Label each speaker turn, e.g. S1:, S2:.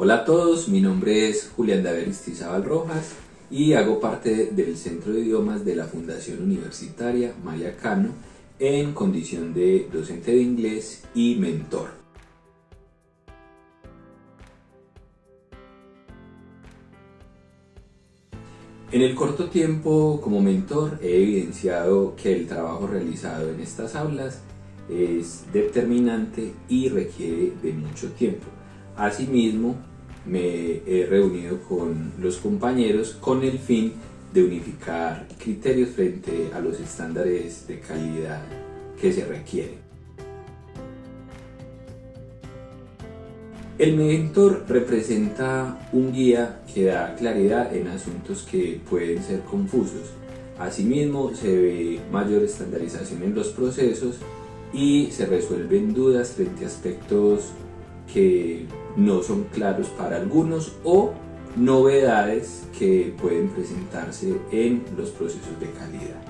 S1: Hola a todos, mi nombre es Julián David Istizabal Rojas y hago parte del Centro de Idiomas de la Fundación Universitaria Maya Cano en condición de docente de inglés y mentor. En el corto tiempo como mentor he evidenciado que el trabajo realizado en estas aulas es determinante y requiere de mucho tiempo. Asimismo, me he reunido con los compañeros con el fin de unificar criterios frente a los estándares de calidad que se requieren. El mentor representa un guía que da claridad en asuntos que pueden ser confusos. Asimismo, se ve mayor estandarización en los procesos y se resuelven dudas frente a aspectos que no son claros para algunos o novedades que pueden presentarse en los procesos de calidad.